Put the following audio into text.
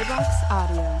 Joybox Audio.